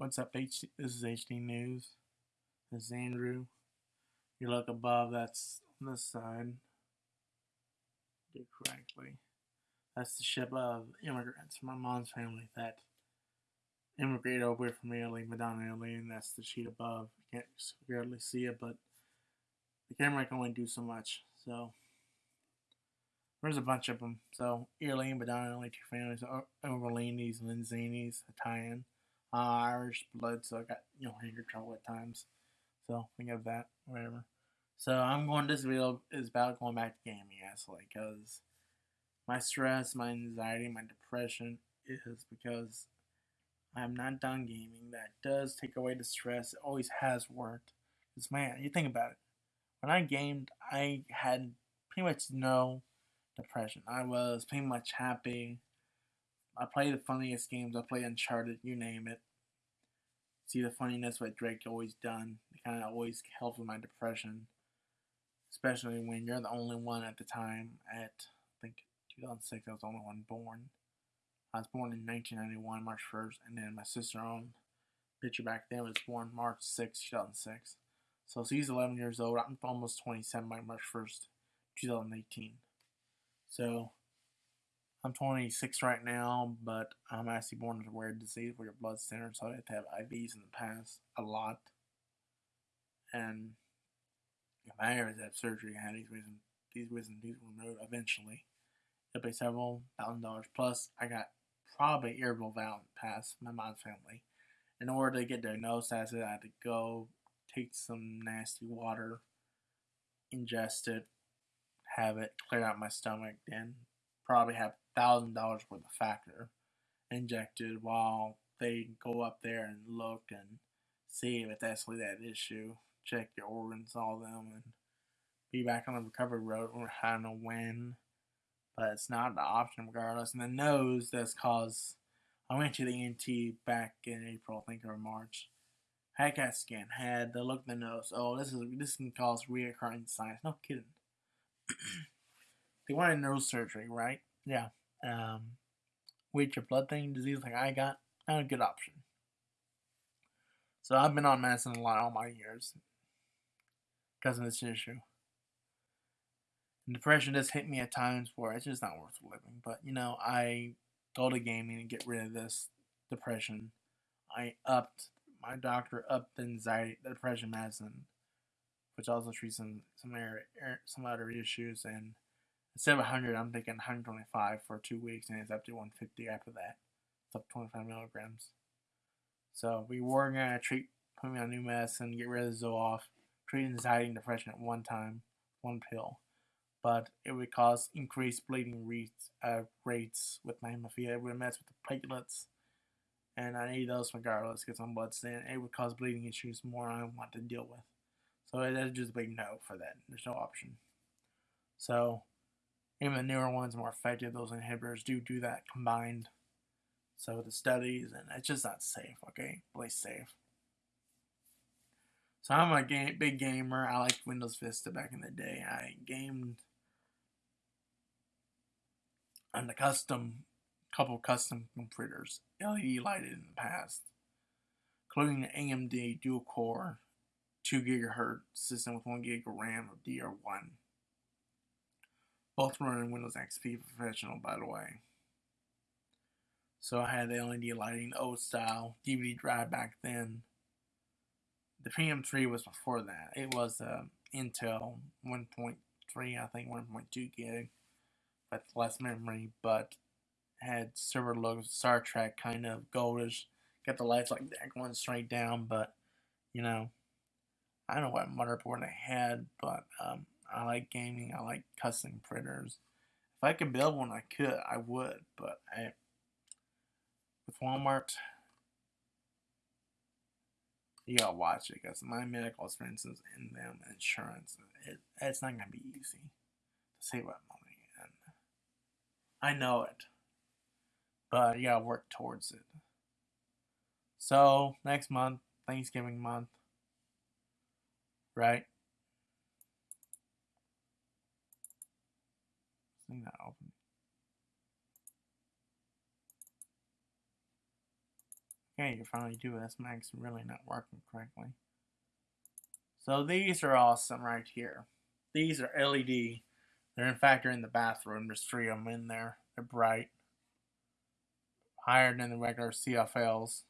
What's up, H? This is HD News. This is Andrew. You look above, that's this side. Do correctly. That's the ship of immigrants from my mom's family that immigrated over from Italy, Madonna, Italy, and that's the sheet above. You can't barely see it, but the camera can only do so much. So there's a bunch of them. So Italy, Madonna, Italy, two families, Overlandies, Linzanis, Italian uh, Irish blood, so I got you know hanger trouble at times. So think of that, whatever. So I'm going. This video is about going back to gaming, actually, because my stress, my anxiety, my depression is because I'm not done gaming. That does take away the stress. It always has worked. Cause man, you think about it. When I gamed, I had pretty much no depression. I was pretty much happy. I play the funniest games. I play Uncharted, you name it. See the funniness what Drake always done. It kind of always helps with my depression, especially when you're the only one at the time. At I think 2006, I was the only one born. I was born in 1991, March 1st, and then my sister on picture back then was born March 6, 2006. So she's 11 years old. I'm almost 27 by March 1st, 2018. So I'm 26 right now, but I'm actually born with a rare disease where your blood thinner, so I had to have IVs in the past a lot. And if I ever have surgery, I had these wisdom, these wisdom teeth removed eventually. It'll be several thousand dollars. Plus, I got probably irritable bowel past my mom's family. In order to get diagnosed as it, I had to go take some nasty water, ingest it, have it clear out my stomach, then probably have thousand dollars worth of factor injected while they go up there and look and see if it's actually that issue, check your organs, all them, and be back on the recovery road. I don't know when, but it's not the option regardless. And the nose that's caused. I went to the ENT back in April, I think, or March. Had CAT scan, had the look in the nose. Oh, this is this can cause reoccurring signs. No kidding. they wanted nose surgery, right? Yeah. Um, with your blood thinning disease like I got, not a good option. So I've been on medicine a lot all my years because of this issue. And depression does hit me at times where it's just not worth living. But you know, I go to gaming and get rid of this depression. I upped my doctor upped the anxiety, the depression medicine, which also treats some some, air, some other issues and Instead of 100, I'm thinking 125 for two weeks, and it's up to 150 after that. It's up 25 milligrams. So we were going to treat, put me on new medicine, get rid of the Zoloft, treat anxiety and depression at one time, one pill. But it would cause increased bleeding rates, uh, rates with my hemophilia. It would mess with the platelets. And I need those regardless because I'm blood thin. It would cause bleeding issues more I want to deal with. So that's just a big no for that. There's no option. So even the newer ones more effective. Those inhibitors do do that combined. So the studies, and it's just not safe. Okay, play safe. So I'm a game, big gamer. I liked Windows Vista back in the day. I gamed on the custom, couple custom computers, LED lighted in the past, including the AMD dual core, 2 gigahertz system with 1 gig of RAM of DR1. Both running Windows XP Professional, by the way. So I had the LED lighting, old style, DVD drive back then. The PM3 was before that. It was uh, Intel 1.3, I think 1.2 gig, but less memory, but had server logos, Star Trek kind of goldish. Got the lights like that going straight down, but you know, I don't know what motherboard I had, but um, I like gaming. I like custom printers. If I could build one, I could. I would, but I with Walmart, you gotta watch it because my medical expenses and them insurance, it, it's not gonna be easy to save up money, and I know it, but you gotta work towards it. So next month, Thanksgiving month, right? Open. Okay, you finally do it. This mag's really not working correctly. So these are awesome right here. These are LED. They're in fact they're in the bathroom. There's three of them in there. They're bright. Higher than the regular CFLs.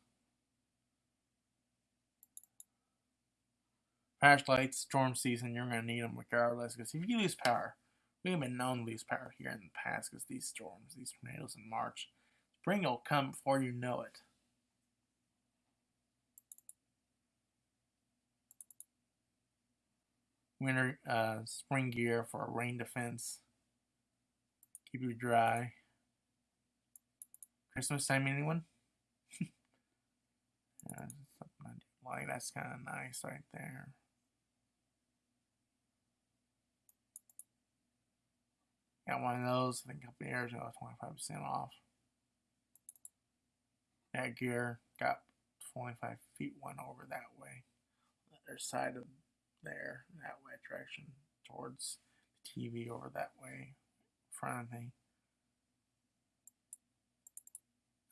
Flashlights, storm season, you're going to need them regardless. Because if you lose power, we have been known to lose power here in the past because these storms, these tornadoes in March. Spring will come before you know it. winter uh, spring gear for a rain defense. Keep you dry. Christmas time, anyone? yeah, something like that's kind of nice right there. Got one of those. I think a couple years ago, 25% off. That gear got 25 feet one over that way. The other side of there, that way direction, towards the TV over that way, front of me.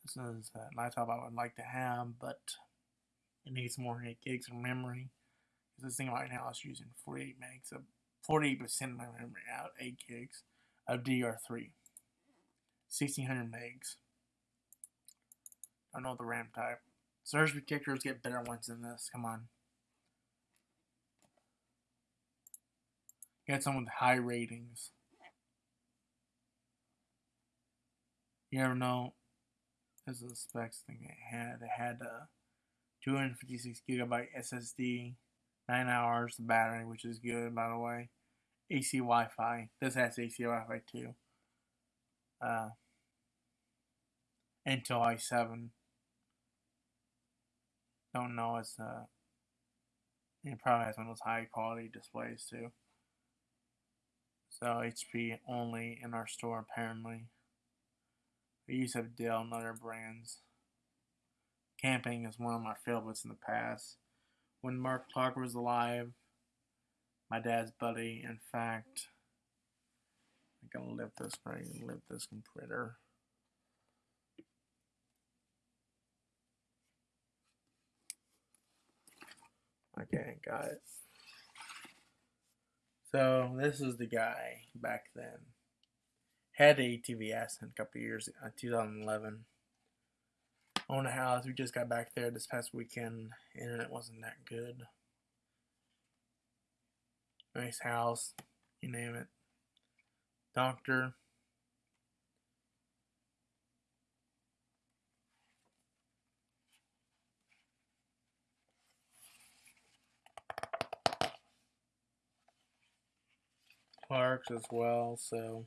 This is uh, a laptop I would like to have, but it needs more 8 gigs of memory. This thing right now is using 48 megs of 48% of my memory out, 8 gigs of DR3. 1600 megs. I don't know the RAM type. Surge protectors get better ones than this. Come on. Get some with high ratings. You never know. This is the specs thing it had. It had uh, a 256 gigabyte SSD, 9 hours battery, which is good by the way. AC Wi Fi. This has AC Wi Fi too. Uh, Intel i7. Don't know, it's uh, it probably has one of those high quality displays too. So HP only in our store apparently. We used to have Dell and other brands. Camping is one of my favorites in the past. When Mark Clark was alive, my dad's buddy, in fact, I'm gonna lift this right, lift this computer. Okay, got it. So this is the guy back then. Had a TV accident a couple years, uh, 2011. Owned a house. We just got back there this past weekend. Internet wasn't that good. Nice house, you name it. Doctor. Clark's as well, so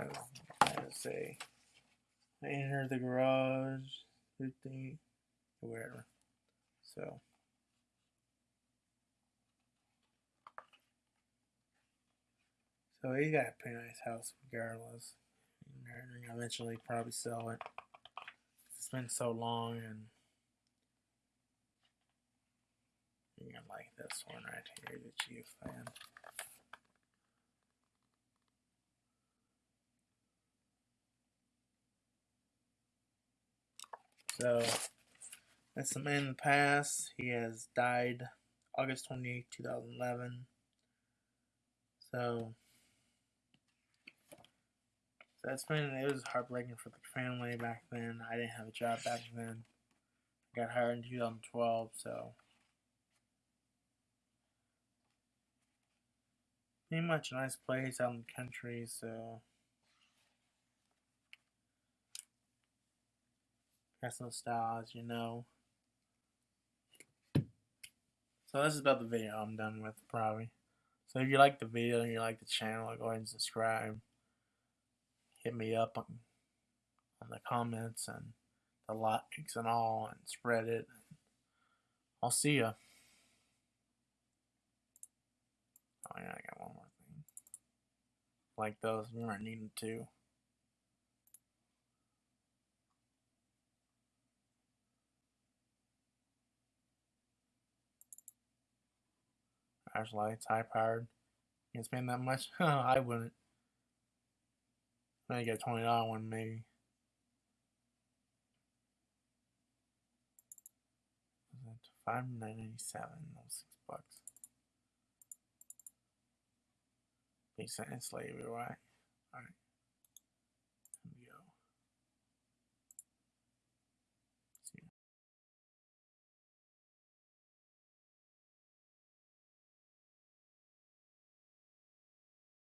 as I say, I enter the garage. 50, whatever. So. So he got a pretty nice house regardless. And eventually probably sell it. It's been so long and you're gonna like this one right here, the Chief fan. So that's the man in the past. He has died August 28, 2011. So, so that's been it was heartbreaking for the family back then. I didn't have a job back then. I got hired in 2012, so pretty much a nice place out in the country, so Some stars, you know. So this is about the video I'm done with, probably. So if you like the video and you like the channel, go ahead and subscribe. Hit me up on, on the comments and the likes and all, and spread it. I'll see ya. Oh yeah, I got one more thing. like those. We weren't needing to. Flashlights, high powered. You can spend that much? I wouldn't. Maybe get a twenty dollar one maybe. Five ninety seven, six bucks. Big sentence slavery, right? Alright.